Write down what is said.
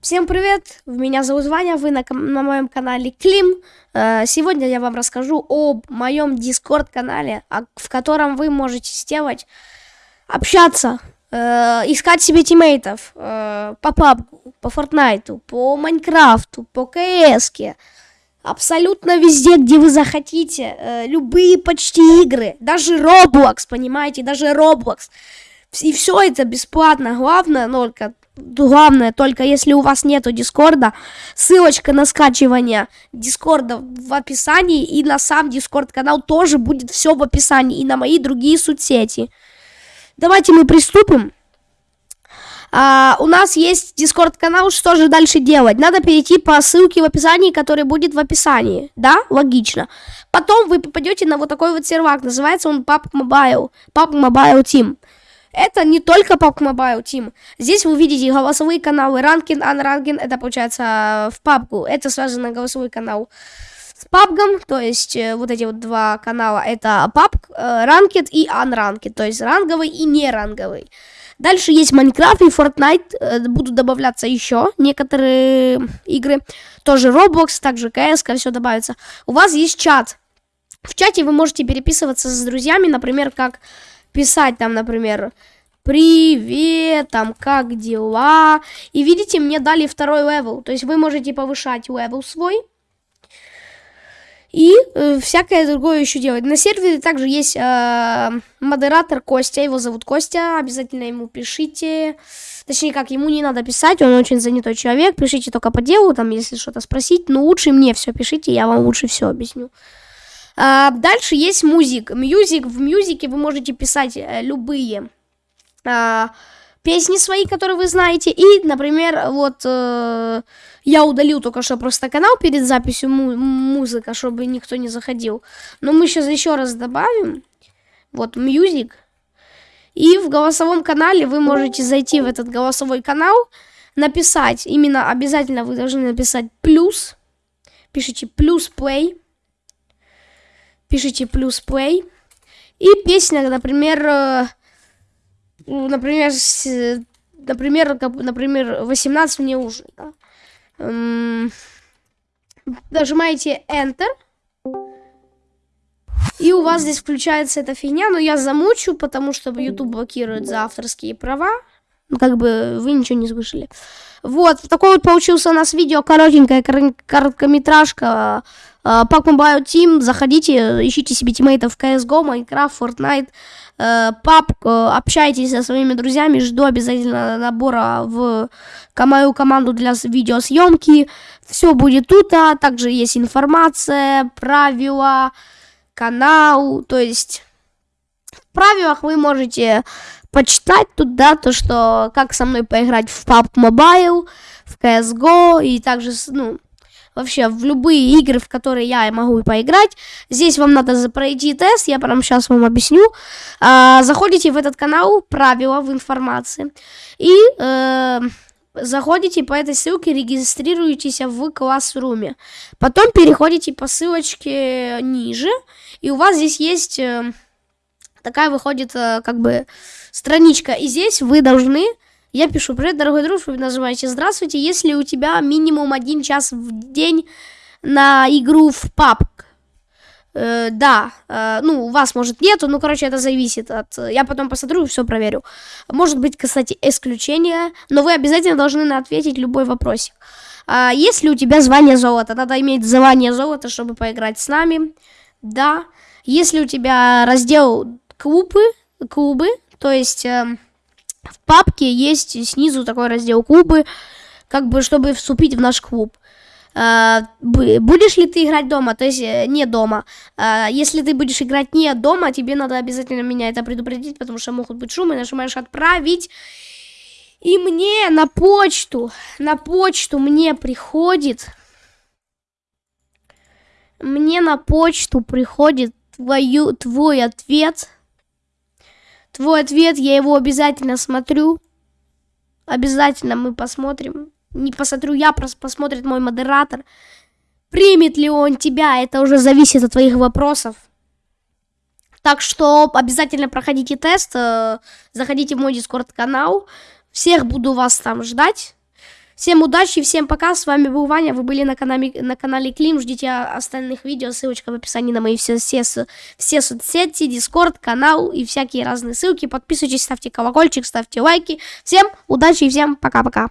Всем привет, меня зовут Ваня, вы на, на моем канале Клим. Э, сегодня я вам расскажу о моем Discord канале, в котором вы можете сделать, общаться, э, искать себе тиммейтов э, по PUBG, по Фортнайту, по Майнкрафту, по КС. Абсолютно везде, где вы захотите, любые почти игры, даже Roblox, понимаете, даже Roblox. И все это бесплатно, главное только главное, только если у вас нету Дискорда, ссылочка на скачивание Дискорда в описании, и на сам Дискорд канал тоже будет все в описании, и на мои другие соцсети. Давайте мы приступим. А, у нас есть Дискорд канал, что же дальше делать? Надо перейти по ссылке в описании, который будет в описании, да? Логично. Потом вы попадете на вот такой вот сервак, называется он PUBG Mobile, PUBG Mobile Team. Это не только PUBG Mobile Team. Здесь вы видите голосовые каналы Ранкин, Unrankin, это получается в PUBG. Это связано голосовой канал с PUBG, то есть э, вот эти вот два канала, это PUBG, э, Ranked и Unranked, то есть ранговый и неранговый. Дальше есть Майнкрафт и Fortnite, э, будут добавляться еще некоторые игры, тоже Roblox, также CS, все добавится. У вас есть чат. В чате вы можете переписываться с друзьями, например, как писать там, например, привет, там, как дела. И видите, мне дали второй level. То есть вы можете повышать level свой. И э, всякое другое еще делать. На сервере также есть э, модератор Костя, его зовут Костя, обязательно ему пишите. Точнее, как, ему не надо писать, он очень занятой человек, пишите только по делу, там, если что-то спросить. Но лучше мне все пишите, я вам лучше все объясню. А, дальше есть music. Music. В music е вы можете писать э, любые а, песни свои, которые вы знаете. И, например, вот э, я удалил только что просто канал перед записью му музыка, чтобы никто не заходил. Но мы сейчас еще раз добавим. Вот, music. И в голосовом канале вы можете зайти в этот голосовой канал, написать, именно обязательно вы должны написать плюс, пишите плюс play, пишите плюс play. И песня, например, э, например, например, например, 18 мне уже. Да? Эм, нажимаете Enter. И у вас здесь включается эта фигня, но я замучу, потому что YouTube блокирует за авторские права. Ну, как бы вы ничего не слышали. Вот, такой вот получился у нас видео, коротенькая короткометражка Pack Mobile Team, заходите, ищите себе тиммейтов в CSGO, Minecraft, Fortnite, PUBG, общайтесь со своими друзьями, жду обязательно набора в мою команду для видеосъемки, все будет тут, а также есть информация, правила, канал, то есть в правилах вы можете почитать тут, да, то, что как со мной поиграть в PUBG Mobile, в CSGO и также, ну, вообще в любые игры, в которые я могу поиграть. Здесь вам надо пройти тест, я прямо сейчас вам объясню. А, заходите в этот канал, правила в информации, и э, заходите по этой ссылке, регистрируетесь в классруме. Потом переходите по ссылочке ниже, и у вас здесь есть... Э, такая выходит э, как бы страничка. И здесь вы должны я пишу, привет, дорогой друг, вы нажимаете здравствуйте, если у тебя минимум один час в день на игру в PUBG. Э, да, э, ну, у вас, может, нету, ну, короче, это зависит от... Я потом посмотрю и все проверю. Может быть, кстати, исключение, но вы обязательно должны ответить любой вопросик. А если у тебя звание золота, надо иметь звание золота, чтобы поиграть с нами. Да. Если у тебя раздел клубы, клубы, то есть... Э, в папке есть снизу такой раздел клубы, как бы, чтобы вступить в наш клуб. Uh, будешь ли ты играть дома, то есть э, не дома. Uh, если ты будешь играть не дома, тебе надо обязательно меня это предупредить, потому что могут быть шумы, нажимаешь отправить. И мне на почту, на почту мне приходит, мне на почту приходит твою, твой ответ твой ответ, я его обязательно смотрю. Обязательно мы посмотрим. Не посмотрю я, просто посмотрит мой модератор. Примет ли он тебя, это уже зависит от твоих вопросов. Так что обязательно проходите тест, э, заходите в мой дискорд канал. Всех буду вас там ждать. Всем удачи, всем пока. С вами был Ваня. Вы были на канале, на канале Клим. Ждите остальных видео. Ссылочка в описании на мои все, все, все соцсети, Дискорд, канал и всякие разные ссылки. Подписывайтесь, ставьте колокольчик, ставьте лайки. Всем удачи и всем пока-пока.